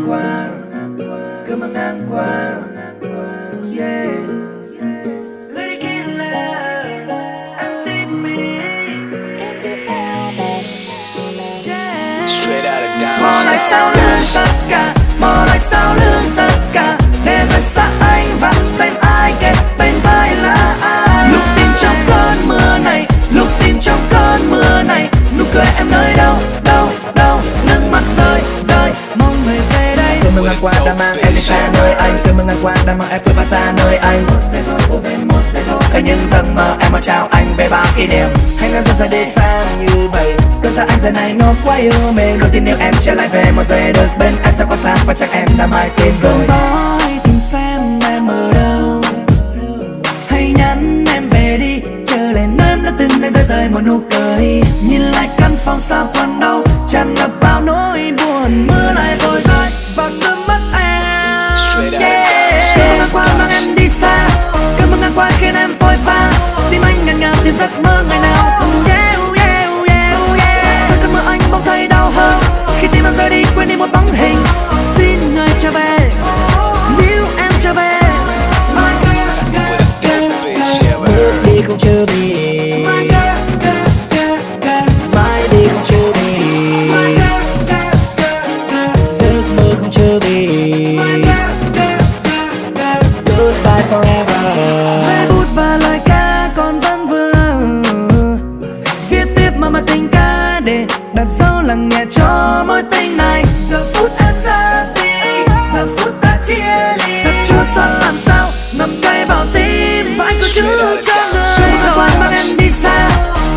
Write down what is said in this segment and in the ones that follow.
ngang qua. Cơn mưa ngang qua yeah. Lưỡi lại sau lưng tất cả. Mò lại sau lưng tất cả. Để rời xa anh và bên ai kể bên vai là ai? Lúc tim trong cơn mưa này Lúc tim trong cơn mưa này Nụ cười em nơi đâu? Qua đã mang em đi xa nơi anh. Cơn mưa ngang qua đã mang em vượt qua xa nơi anh. Một giây thôi vô về một giây thôi. Ở những giấc mơ em mà chào anh về bao kỷ niệm. Hãy nói ra ra đi xa như vậy. Đôi ta anh giờ này nó quá yêu mình Không tin nếu em trở lại về một giây được bên, em sẽ có xa Và chắc em đã mãi tìm rồi. Gió hãy tìm xem em ở đâu. Hãy nhắn em về đi. Chờ lên em đã từng nơi rơi rơi một nụ cười. Nhìn lại căn phòng sao còn đâu tràn ngập bao nỗi buồn, mưa lại vội giấc mơ ngày nào yeah, yeah, yeah, yeah. sau cơn mưa anh bỗng thấy đau hơn? Khi tim em rơi đi quên đi một bóng hình. Xin người trở về. Nếu em trở về. Bước đi không chưa bị để đặt dấu nghe cho mối tình này Giờ phút em ra đi, giờ phút ta chia ly Thật chua xót làm sao, ngậm cay vào tim Và anh có chữ cho người Cơn mưa mang em đi xa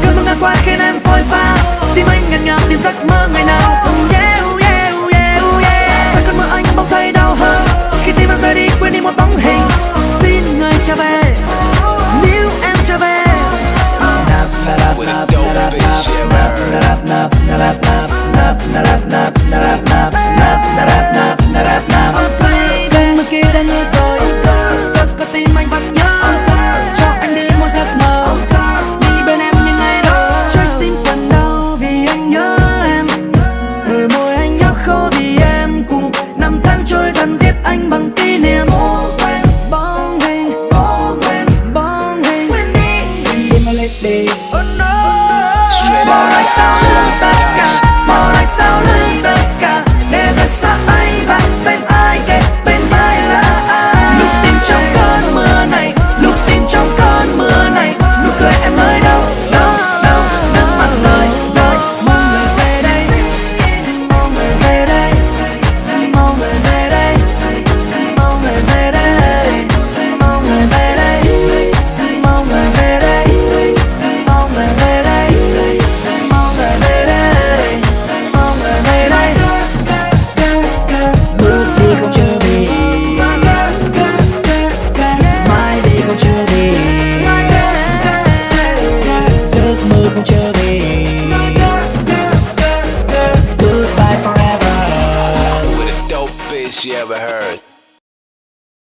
Cơn mưa ngang qua khiến em phôi pha Tim anh ngàn ngào tìm giấc mơ ngày nào Oh yeah, oh yeah, oh yeah, oh yeah sao cơn mưa anh bỗng thấy đau hơn Khi tim em rời đi quên đi một bóng hình Xin người trở về Nếu em trở về Nap, nap, nap, nap, nap, nap, nap, narap, nap, narap, nap, nap, narap, mưa kia đã ngớt rồi Giấc có tim anh vẫn nhớ Cho anh đi một giấc mơ Đi bên em những ngày đó Trái tim còn đau vì anh nhớ em Đôi môi anh nhớ khô vì em Cùng năm tháng trôi dần giết anh bằng kỷ niệm Cố quên bóng hình Cố quên bóng hình Quên đi Quên đi she ever heard.